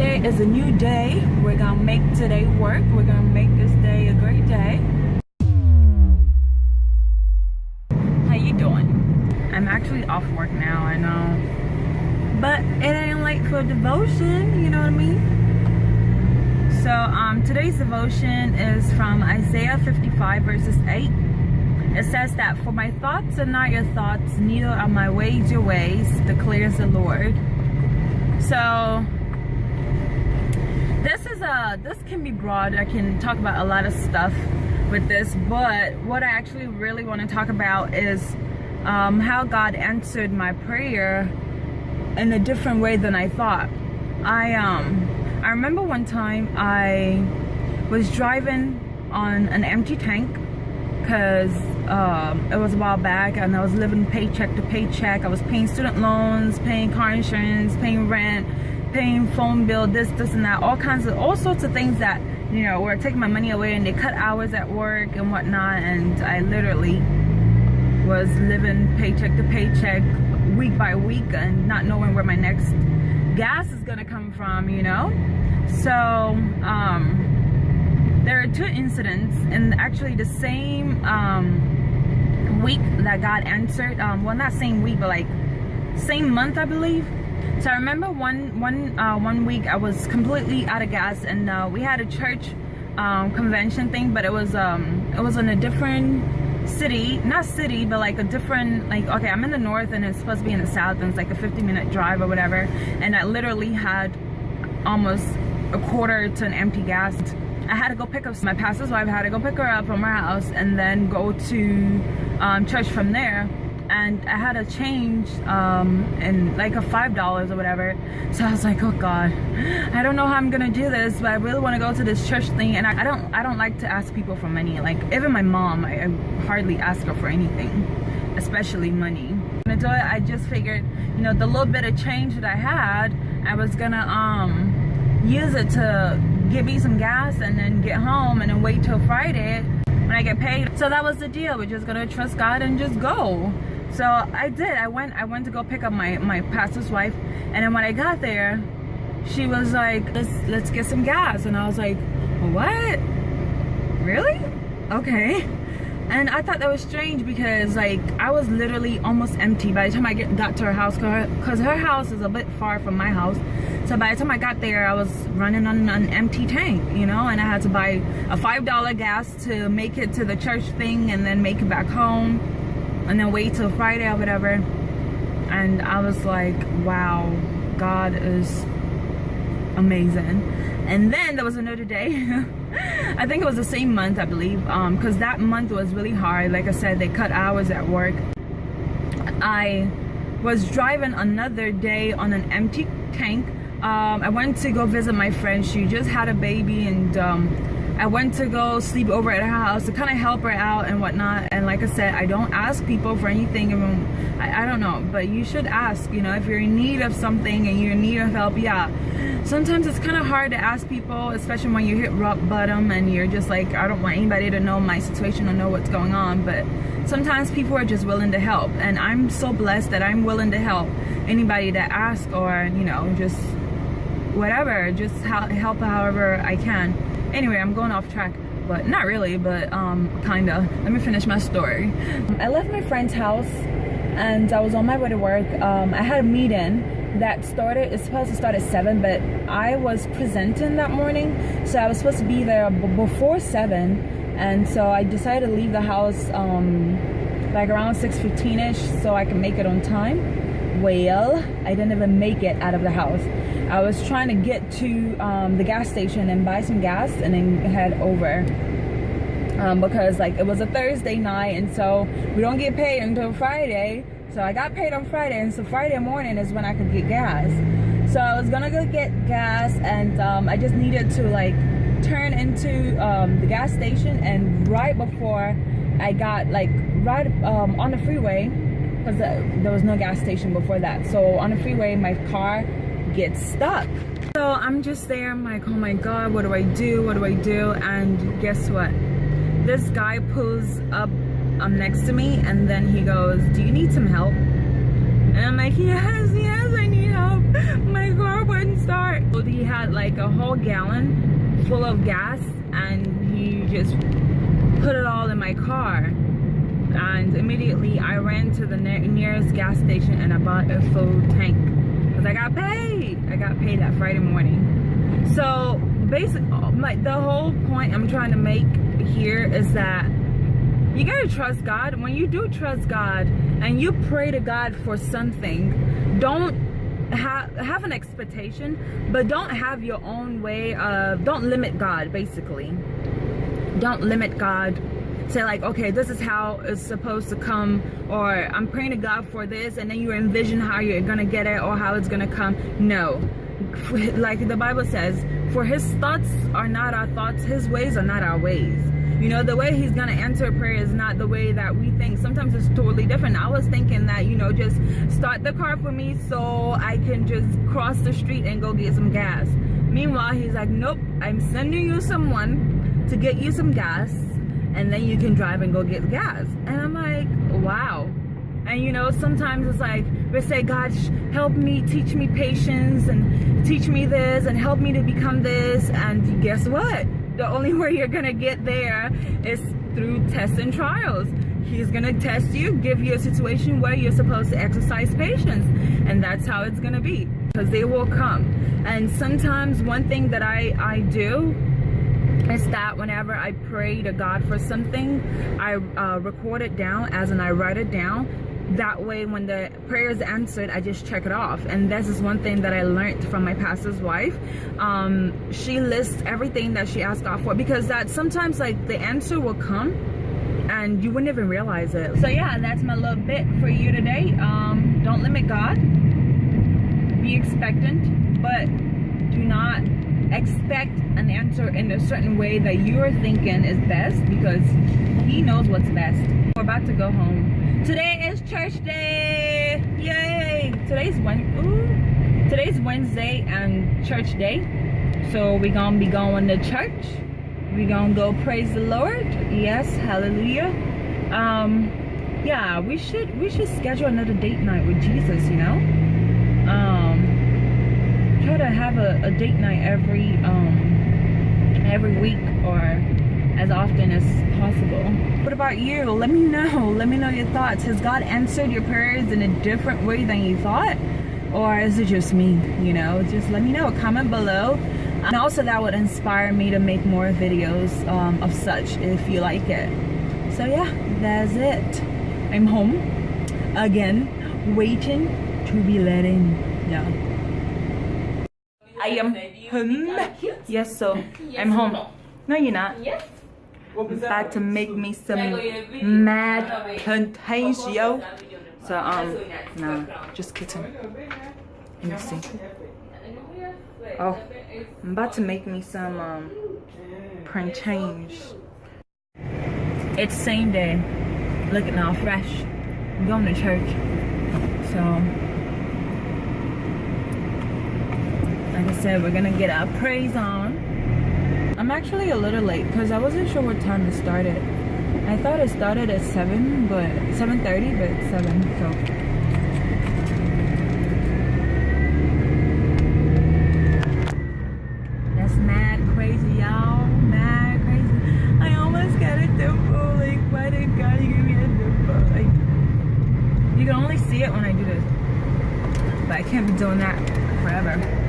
today is a new day. We're gonna make today work. We're gonna make this day a great day. How you doing? I'm actually off work now, I know. But it ain't late for devotion, you know what I mean? So um, today's devotion is from Isaiah 55 verses 8. It says that, For my thoughts are not your thoughts, neither are my ways your ways, declares the Lord. So is a this can be broad i can talk about a lot of stuff with this but what i actually really want to talk about is um, how god answered my prayer in a different way than i thought i um i remember one time i was driving on an empty tank because um, it was a while back and I was living paycheck to paycheck. I was paying student loans, paying car insurance, paying rent, paying phone bill, this, this, and that, all kinds of, all sorts of things that, you know, were taking my money away and they cut hours at work and whatnot. And I literally was living paycheck to paycheck, week by week, and not knowing where my next gas is gonna come from, you know? So, um, there are two incidents, and actually the same um, week that God answered, um, well, not same week, but like same month, I believe so I remember one one uh, one week I was completely out of gas, and uh, we had a church um, convention thing, but it was um, it was in a different city, not city, but like a different like okay, I'm in the north and it's supposed to be in the south, and it's like a 50 minute drive or whatever, and I literally had almost a quarter to an empty gas. I had to go pick up my pastor's wife. I had to go pick her up from her house and then go to um, church from there and I had a change um, in like a five dollars or whatever. So I was like oh god. I don't know how I'm gonna do this but I really want to go to this church thing. And I, I, don't I don't like to ask people for money. Like even my mom I, I hardly ask her for anything especially money. And it I just figured you know the little bit of change that I had I was gonna um use it to give me some gas and then get home and then wait till Friday when I get paid. So that was the deal. We're just gonna trust God and just go so I did. I went I went to go pick up my, my pastor's wife and then when I got there, she was like, let's let's get some gas. And I was like, what? Really? Okay. And I thought that was strange because like I was literally almost empty by the time I get, got to her house because her house is a bit far from my house. So by the time I got there, I was running on an empty tank, you know, and I had to buy a $5 gas to make it to the church thing and then make it back home and then wait till Friday or whatever. And I was like, wow, God is amazing. And then there was another day. I think it was the same month, I believe, because um, that month was really hard. Like I said, they cut hours at work. I was driving another day on an empty tank. Um, I went to go visit my friend. She just had a baby and um, I went to go sleep over at her house to kind of help her out and whatnot. And like I said, I don't ask people for anything. I, I don't know, but you should ask, you know, if you're in need of something and you're in need of help, yeah. Sometimes it's kind of hard to ask people, especially when you hit rock bottom and you're just like, I don't want anybody to know my situation or know what's going on. But sometimes people are just willing to help. And I'm so blessed that I'm willing to help anybody that asks or, you know, just whatever, just help however I can anyway i'm going off track but not really but um kinda. Let me finish my story. I left my friend's house and i was on my way to work. Um i had a meeting that started it's supposed to start at 7 but i was presenting that morning so i was supposed to be there before 7 and so i decided to leave the house um like around 6:15 ish so i can make it on time well i didn't even make it out of the house I was trying to get to um, the gas station and buy some gas and then head over. Um, because like it was a Thursday night and so we don't get paid until Friday. So I got paid on Friday and so Friday morning is when I could get gas. So I was gonna go get gas and um, I just needed to like turn into um, the gas station and right before I got like right um, on the freeway there was no gas station before that. So on the freeway my car gets stuck. So I'm just there, I'm like, oh my God, what do I do? What do I do? And guess what? This guy pulls up um, next to me and then he goes, do you need some help? And I'm like, yes, yes, I need help. My car wouldn't start. He had had like a whole gallon full of gas and he just put it all in my car and immediately I ran to the ne nearest gas station and I bought a full tank. Because I got paid. I got paid that Friday morning. So basically my the whole point I'm trying to make here is that you gotta trust God. When you do trust God and you pray to God for something don't have have an expectation but don't have your own way of don't limit god basically. Don't limit god say like okay this is how it's supposed to come or i'm praying to god for this and then you envision how you're gonna get it or how it's gonna come. No. Like the bible says for his thoughts are not our thoughts his ways are not our ways. You know the way he's gonna answer prayer is not the way that we think. Sometimes it's totally different. I was thinking that you know just start the car for me so i can just cross the street and go get some gas. Meanwhile he's like nope i'm sending you someone to get you some gas and then you can drive and go get gas. And i'm like wow. And you know sometimes it's like we say god help me teach me patience and teach me this and help me to become this. And guess what? The only way you're gonna get there is through tests and trials. He's gonna test you give you a situation where you're supposed to exercise patience. And that's how it's gonna be because they will come. And sometimes one thing that i i do is that. Whenever I pray to God for something, I uh, record it down as and I write it down. That way when the prayer is answered i just check it off. And this is one thing that i learned from my pastor's wife. Um, she lists everything that she asked god for because that sometimes like the answer will come and you wouldn't even realize it. So yeah that's my little bit for you today. Um, don't limit god. Be expectant but do not expect an answer in a certain way that you're thinking is best because he knows what's best we're about to go home Today is church day. Yay! Today's today's Wednesday and church day. So we're gonna be going to church. We're gonna go praise the Lord. Yes, hallelujah. Um yeah, we should we should schedule another date night with Jesus, you know? Um try to have a, a date night every um every week or as often as possible. What about you? Let me know. Let me know your thoughts. Has God answered your prayers in a different way than you thought? Or is it just me? You know, just let me know. Comment below. And also that would inspire me to make more videos um, of such if you like it. So yeah, that's it. I'm home again, waiting to be let in. Yeah. I am home. Yes, so I'm home. No, you're not. Yes. About to make me some mad potato. So um, no, just kidding. Let me see. Oh, I'm about to make me some um print change. It's same day. Looking all fresh. I'm going to church. So like I said, we're gonna get our praise on. I'm actually a little late because I wasn't sure what time to start it started. I thought it started at 7, but 7.30, but 7, so. That's mad crazy, y'all. Mad crazy. I almost got a dimple. Like, why did God give me a dimple? Like, you can only see it when I do this. But I can't be doing that forever.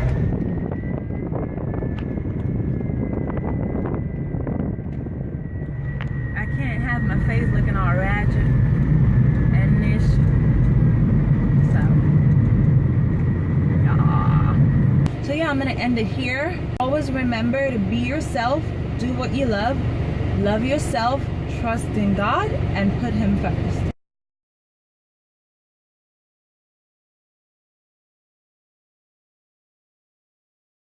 have my face looking all ratchet and this. So, yeah. So yeah, I'm gonna end it here. Always remember to be yourself, do what you love, love yourself, trust in God, and put Him first.